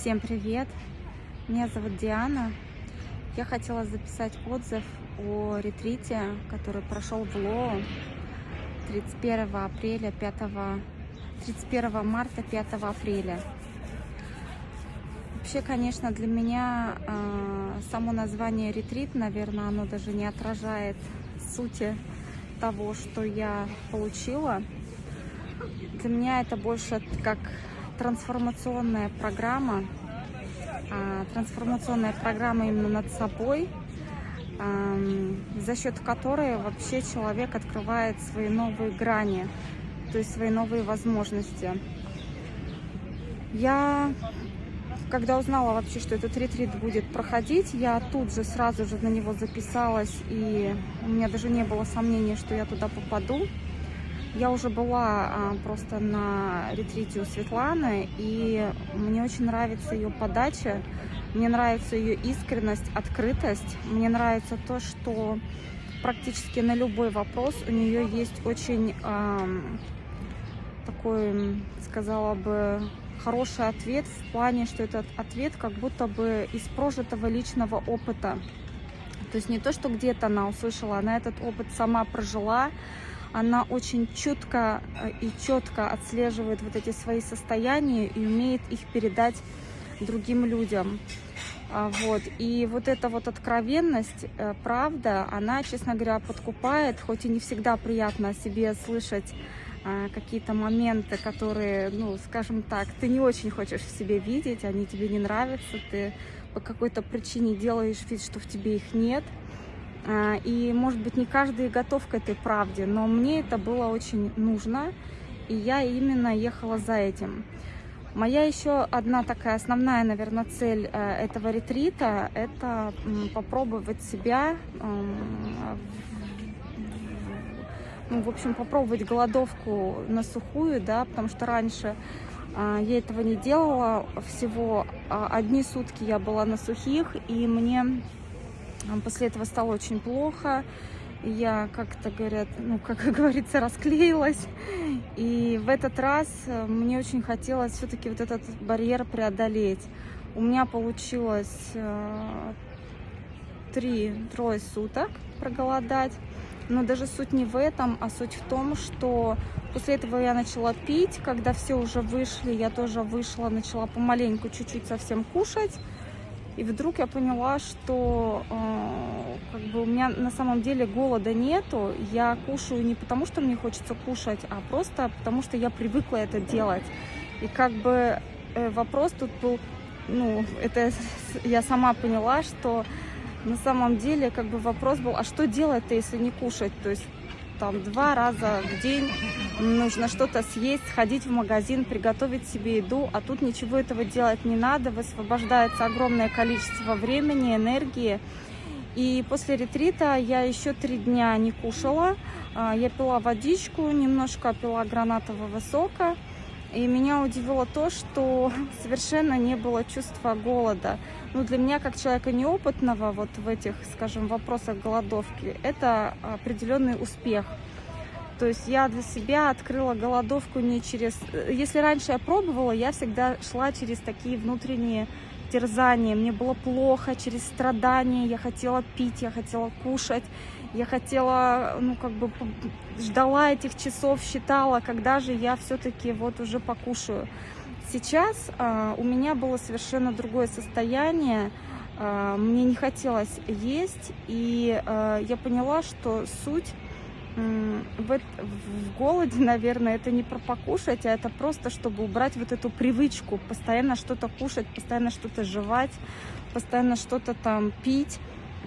Всем привет! Меня зовут Диана. Я хотела записать отзыв о ретрите, который прошел в Лоу 31 апреля, 5, 31 марта, 5 апреля. Вообще, конечно, для меня э, само название ретрит, наверное, оно даже не отражает сути того, что я получила. Для меня это больше как трансформационная программа, а, трансформационная программа именно над собой, за счет которой вообще человек открывает свои новые грани, то есть свои новые возможности. Я, когда узнала вообще, что этот ретрит будет проходить, я тут же сразу же на него записалась, и у меня даже не было сомнений, что я туда попаду. Я уже была а, просто на ретрите у Светланы, и мне очень нравится ее подача, мне нравится ее искренность, открытость, мне нравится то, что практически на любой вопрос у нее есть очень такой, сказала бы, хороший ответ в плане, что этот ответ как будто бы из прожитого личного опыта. То есть не то, что где-то она услышала, она этот опыт сама прожила, она очень четко э, и четко отслеживает вот эти свои состояния и умеет их передать другим людям. А, вот. И вот эта вот откровенность, э, правда, она, честно говоря, подкупает, хоть и не всегда приятно о себе слышать а, какие-то моменты, которые, ну, скажем так, ты не очень хочешь в себе видеть, они тебе не нравятся, ты по какой-то причине делаешь вид, что в тебе их нет – и, может быть, не каждый готов к этой правде, но мне это было очень нужно, и я именно ехала за этим. Моя еще одна такая основная, наверное, цель э, этого ретрита – это попробовать себя, ну, в общем, попробовать голодовку на сухую, да, потому что раньше а, я этого не делала, всего а, одни сутки я была на сухих, и мне После этого стало очень плохо. Я как-то, говорят, ну, как говорится, расклеилась. И в этот раз э, мне очень хотелось все-таки вот этот барьер преодолеть. У меня получилось э, три-трое суток проголодать. Но даже суть не в этом, а суть в том, что после этого я начала пить. Когда все уже вышли, я тоже вышла, начала помаленьку чуть-чуть совсем кушать. И вдруг я поняла, что э, как бы у меня на самом деле голода нету. Я кушаю не потому, что мне хочется кушать, а просто потому, что я привыкла это делать. И как бы э, вопрос тут был, ну, это я сама поняла, что на самом деле как бы вопрос был, а что делать-то, если не кушать? То есть там два раза в день нужно что-то съесть, сходить в магазин, приготовить себе еду, а тут ничего этого делать не надо, высвобождается огромное количество времени, энергии. И после ретрита я еще три дня не кушала, а, я пила водичку, немножко пила гранатового сока, и меня удивило то, что совершенно не было чувства голода. Ну, для меня, как человека неопытного вот в этих, скажем, вопросах голодовки, это определенный успех. То есть я для себя открыла голодовку не через... Если раньше я пробовала, я всегда шла через такие внутренние терзания. Мне было плохо, через страдания. Я хотела пить, я хотела кушать. Я хотела, ну, как бы, ждала этих часов, считала, когда же я все-таки вот уже покушаю. Сейчас э, у меня было совершенно другое состояние, э, мне не хотелось есть, и э, я поняла, что суть в, в голоде, наверное, это не про покушать, а это просто, чтобы убрать вот эту привычку, постоянно что-то кушать, постоянно что-то жевать, постоянно что-то там пить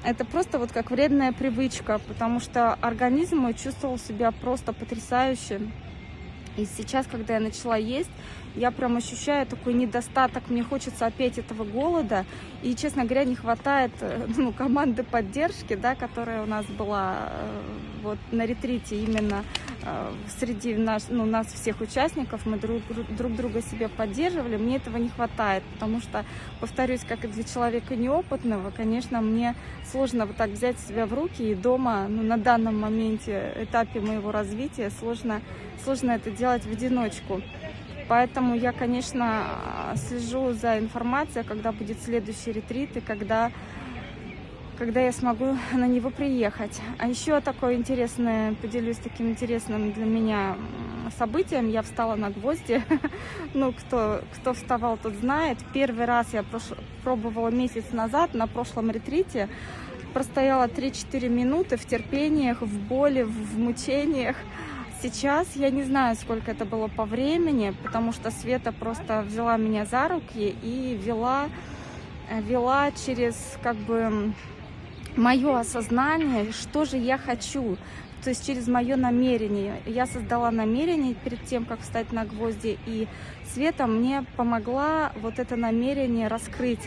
это просто вот как вредная привычка, потому что организм мой чувствовал себя просто потрясающе. И сейчас, когда я начала есть, я прям ощущаю такой недостаток, мне хочется опять этого голода, и, честно говоря, не хватает э, ну, команды поддержки, да, которая у нас была э, вот на ретрите именно э, среди наш, ну, нас всех участников, мы друг, друг друга себе поддерживали, мне этого не хватает, потому что, повторюсь, как и для человека неопытного, конечно, мне сложно вот так взять себя в руки. И дома, ну, на данном моменте, этапе моего развития, сложно, сложно это делать в одиночку. Поэтому я, конечно, слежу за информацией, когда будет следующий ретрит и когда, когда я смогу на него приехать. А еще такое интересное, поделюсь таким интересным для меня событием. Я встала на гвозди. ну, кто, кто вставал, тот знает. Первый раз я пробовала месяц назад на прошлом ретрите. Простояла 3-4 минуты в терпениях, в боли, в мучениях. Сейчас я не знаю, сколько это было по времени, потому что Света просто взяла меня за руки и вела, э, вела через как бы мое осознание, что же я хочу, то есть через мое намерение. Я создала намерение перед тем, как встать на гвозди, и Света мне помогла вот это намерение раскрыть.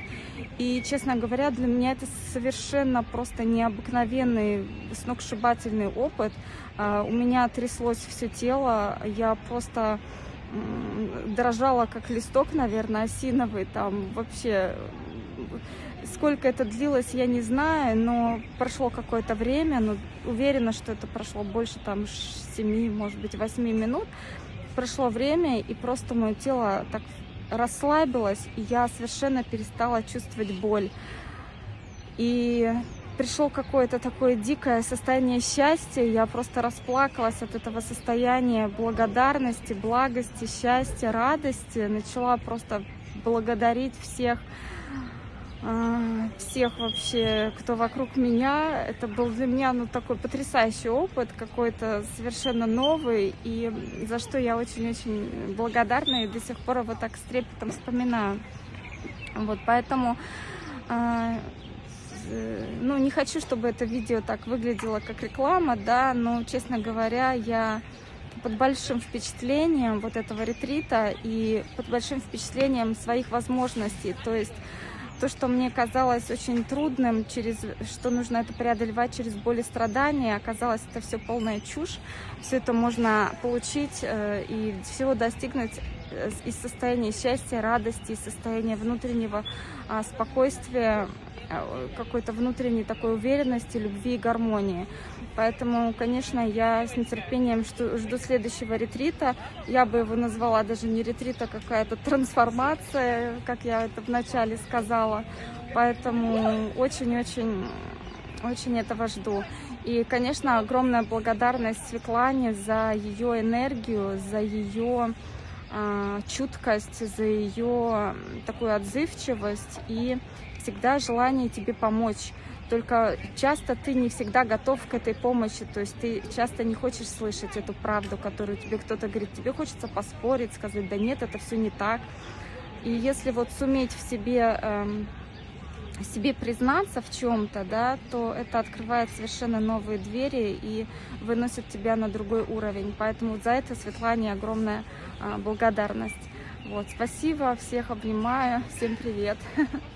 И, честно говоря, для меня это совершенно просто необыкновенный, сногсшибательный опыт. А, у меня тряслось все тело, я просто дрожала, как листок, наверное, осиновый, там вообще Сколько это длилось, я не знаю, но прошло какое-то время, но уверена, что это прошло больше там 7, может быть, 8 минут. Прошло время, и просто мое тело так расслабилось, и я совершенно перестала чувствовать боль. И пришло какое-то такое дикое состояние счастья, я просто расплакалась от этого состояния благодарности, благости, счастья, радости, начала просто благодарить всех, всех вообще, кто вокруг меня. Это был для меня ну, такой потрясающий опыт, какой-то совершенно новый, и за что я очень-очень благодарна и до сих пор его так с трепетом вспоминаю. Вот, поэтому, э, ну, не хочу, чтобы это видео так выглядело как реклама, да, но, честно говоря, я под большим впечатлением вот этого ретрита и под большим впечатлением своих возможностей, то есть то, что мне казалось очень трудным, через что нужно это преодолевать через боль и страдания, оказалось это все полная чушь. Все это можно получить э, и всего достигнуть э, из состояния счастья, радости, из состояния внутреннего а, спокойствия, какой-то внутренней такой уверенности, любви и гармонии. Поэтому, конечно, я с нетерпением жду, жду следующего ретрита. Я бы его назвала даже не ретрит, а какая-то трансформация, как я это вначале сказала. Поэтому очень-очень очень этого жду. И, конечно, огромная благодарность Светлане за ее энергию, за ее чуткость, за ее такую отзывчивость и всегда желание тебе помочь. Только часто ты не всегда готов к этой помощи, то есть ты часто не хочешь слышать эту правду, которую тебе кто-то говорит. Тебе хочется поспорить, сказать, да нет, это все не так. И если вот суметь в себе, эм, себе признаться в чем-то, да, то это открывает совершенно новые двери и выносит тебя на другой уровень. Поэтому за это Светлане огромная э, благодарность. Вот, спасибо, всех обнимаю, всем привет.